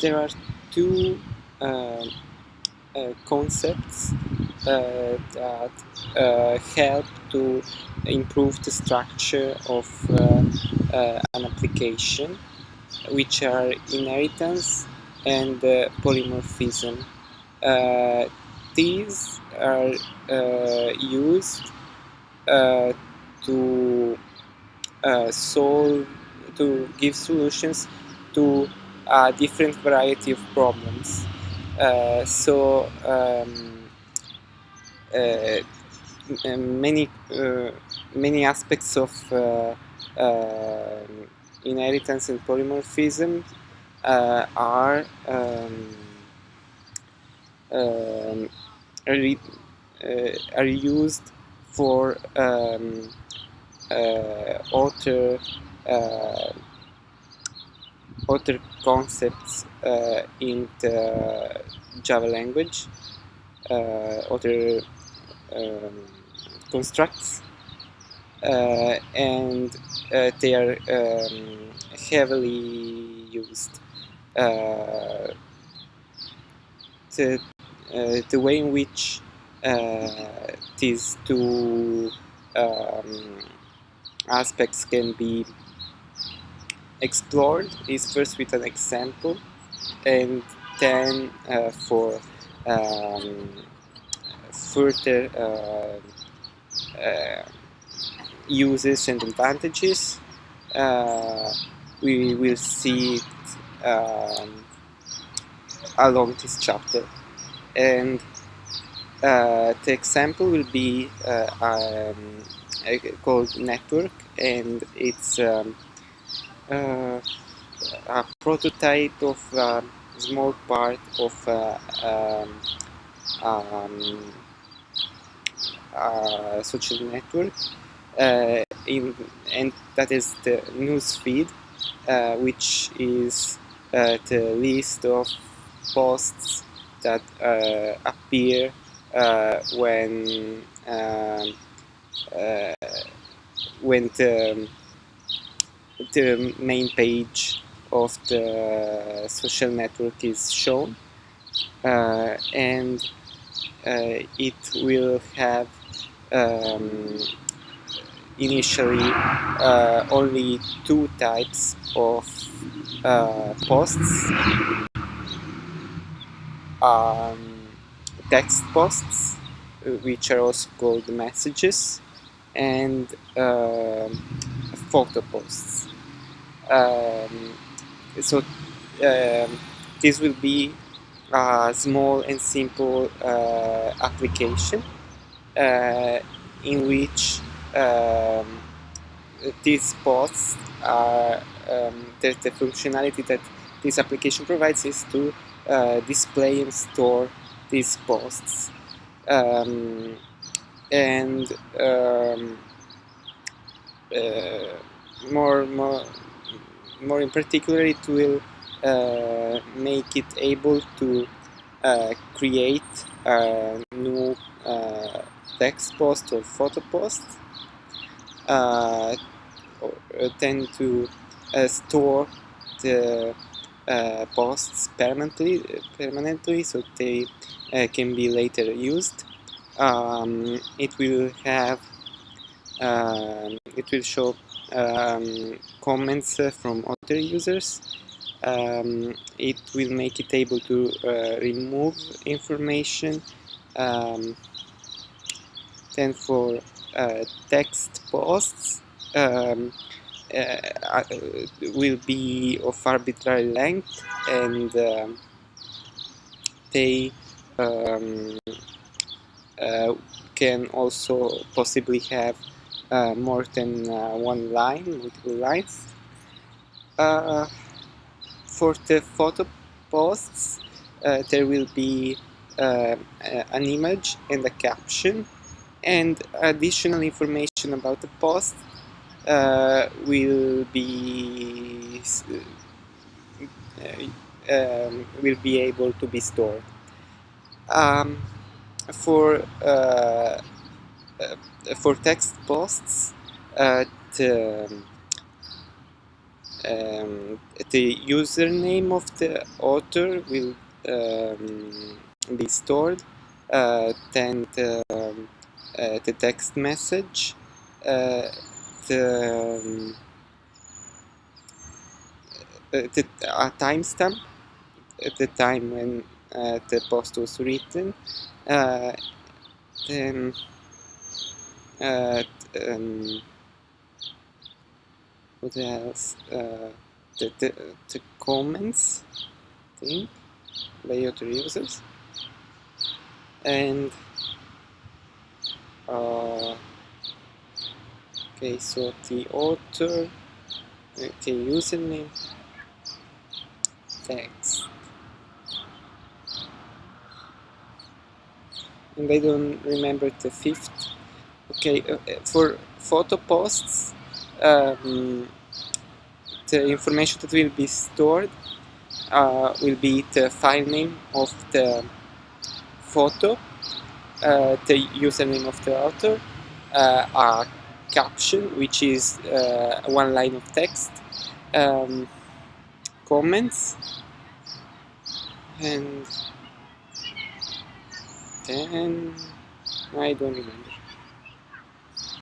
there are two uh, uh, concepts uh, that uh, help to improve the structure of an application, which are inheritance and polymorphism. these are used to uh, solve to give solutions to different variety of problems. Uh, so um, uh, many uh, many aspects of inheritance and polymorphism are um, um, are, used for um, uh, uh, other concepts uh, in the Java language, other um, constructs, and they are um, heavily used. the, the way in which uh, these two um, aspects can be explored is first with an example and then uh, for um, further uh, uh, uses and advantages uh, we will see it um, along this chapter. And uh, the example will be uh, um, called network and it's um, uh, a prototype of a small part of uh, um, um, a social network uh, in, and that is the news feed uh, which is the list of posts that appear uh, when um, uh, when the, the main page of the social network is shown uh, and uh, it will have um, initially uh, only two types of uh, posts um, text posts, uh, which are also called messages, and um, photo posts. Um, so um, this will be a small and simple uh, application uh, in which um, these posts are um, the, the, functionality that this application provides is to uh, display and store these posts um, and um, uh, more more more in particular it will uh, make it able to uh, create a new uh, text post or photo post uh, or tend to uh, store the posts permanently permanently so they uh, can be later used. Um, it will have um, it will show um, comments uh, from other users. Um, it will make it able to uh, remove information. Um, then for uh, text posts, um, uh, uh, will be of arbitrary length and they um, uh, can also possibly have uh, more than uh, one line, multiple lines. Uh, for the photo posts, uh, there will be uh, an image and a caption and additional information about the post will be um, will be able to be stored um, for uh, uh, for text posts uh, the, um, the username of the author will um, be stored uh, then the, um, uh, the text message uh, the, um, uh, the a timestamp at the time when uh, the post was written uh, um, what else? Uh, the, the, the comments thing by other users and uh, okay so the author okay username text. And I don't remember the fifth okay uh, for photo posts um, the information that will be stored uh, will be the file name of the photo, uh, the username of the author, uh, a caption which is uh, one line of text, um, comments, and then I don't remember.